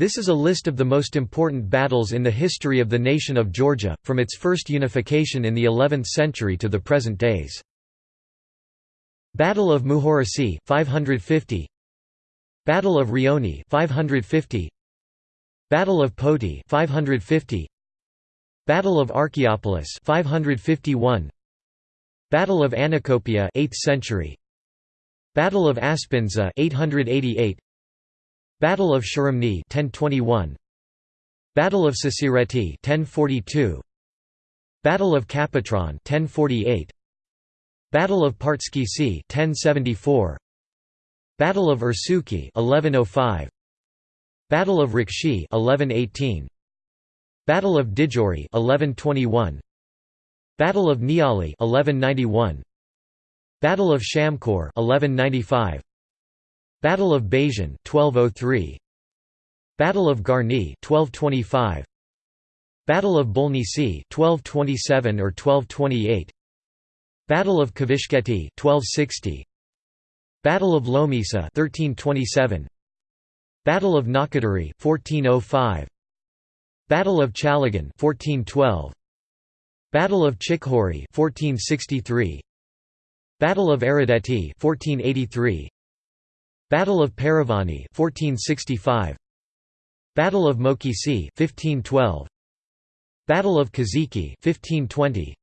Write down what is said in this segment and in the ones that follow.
This is a list of the most important battles in the history of the nation of Georgia, from its first unification in the 11th century to the present days. Battle of Muhorisi 550 Battle of Rioni 550 Battle of Poti 550 Battle of Archaeopolis 551 Battle of Anacopia 8th century. Battle of Aspindza 888 Battle of Sharamni 1021 Battle of Sasireti 1042 Battle of Kapetron 1048 Battle of Partskhisi 1074 Battle of Ursuki 1105 Battle of Rikshi 1118 Battle of Didgori 1121 Battle of Niali 1191 Battle of Shamkor 1195 Battle of Basian 1203 Battle of Garni 1225 Battle of Bolnisi 1227 or 1228 Battle of Kavishketi 1260 Battle of Lomisa 1327 Battle of Nakadari 1405 Battle of Chalagan 1412 Battle of Chikhori 1463 Battle of Aradeti 1483 Battle of Paravani 1465 Battle of Mokisi 1512 Battle of Kaziki 1520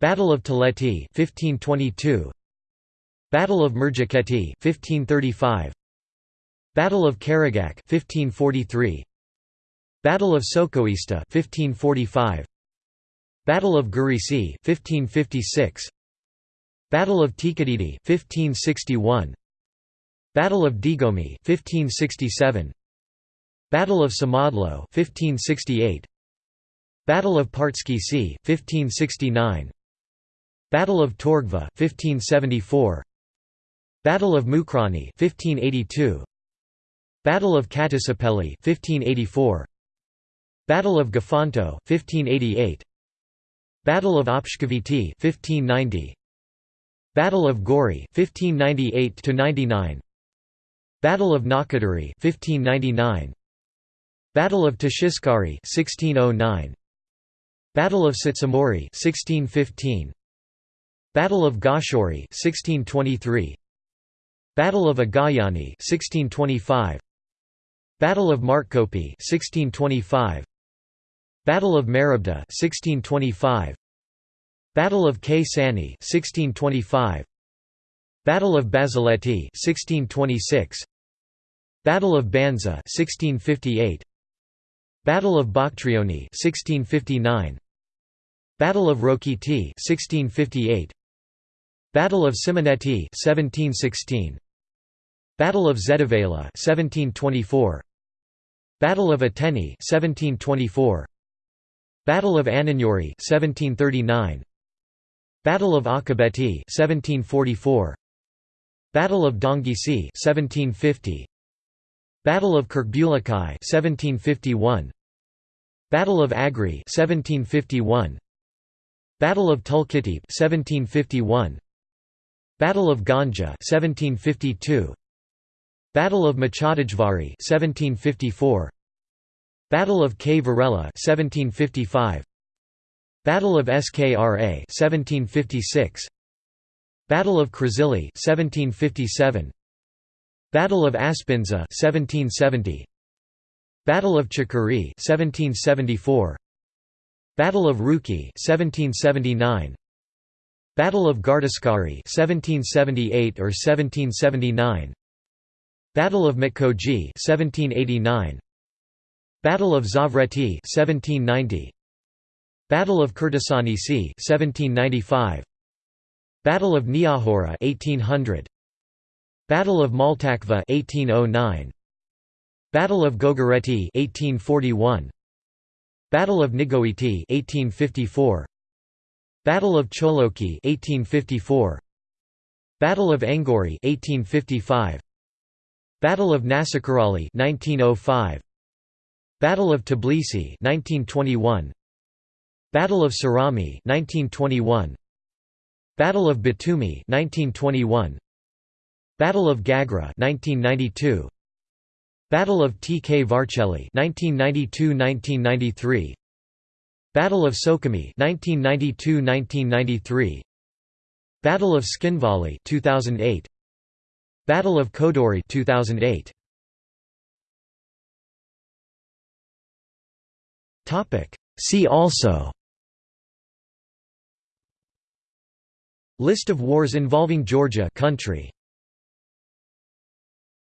Battle of Teleti 1522 Battle of Murjakheti 1535 Battle of Karagak 1543 Battle of Sokhoista 1545 Battle of Garisi 1556 Battle of Tsikhedidi 1561 Battle of Digomi 1567 Battle of Samadlo 1568 Battle of Partskhisi 1569 Battle of Torgva 1574 Battle of Mukhrani 1582 Battle of Katisapeli 1584 Battle of Gafanto 1588 Battle of Opshkoviti 1590 Battle of Gori 1598 to 99 Battle of Nakadari 1599 Battle of Tashiskari 1609 Battle of Sitsamori 1615 Battle of Gashori 1623 Battle of Agayani 1625 Battle of Martkopi 1625 Battle of Marabda 1625 Battle of Ksani 1625 Battle of Bazaleti 1626 Battle of Banza 1658 Battle of Bakhtrioni 1659 Battle of Rokiti 1658 Battle of Simonetti 1716 Battle of Zedavela 1724 Battle of Ateni 1724 Battle of Ananyori 1739 Battle of Akabeti 1744 Battle of Dongisi 1750 Battle of Kirkbulikai 1751 Battle of Agri 1751 Battle of Tulkitip 1751 Battle of Ganja 1752 Battle of Mchadijvari 1754 Battle of Kvareli 1755 Battle of Skra 1756 Battle of Krazili 1757 Battle of Aspindza 1770 Battle of Chakuri 1774 Battle of Rukhi 1779 Battle of Gardaskari 1778 or 1779 Battle of Mitkoji 1789 Battle of Zavreti 1790 Battle of Krtsanisi 1795 Battle of Niakhura 1800 Battle of Maltakva 1809 Battle of Gogoreti 1841 Battle of Nigoiti 1854 Battle of Choloki 1854 Battle of Angori 1855 Battle of Nasakirali 1905 Battle of Tbilisi 1921 Battle of Sarami 1921 Battle of Batumi 1921 Battle of Gagra 1992 Battle of Tkvarcheli 1992–1993 Battle of Sukhumi 1992–1993 Battle of Tskhinvali 2008 Battle of Kodori 2008 Topic. See also List of wars involving Georgia country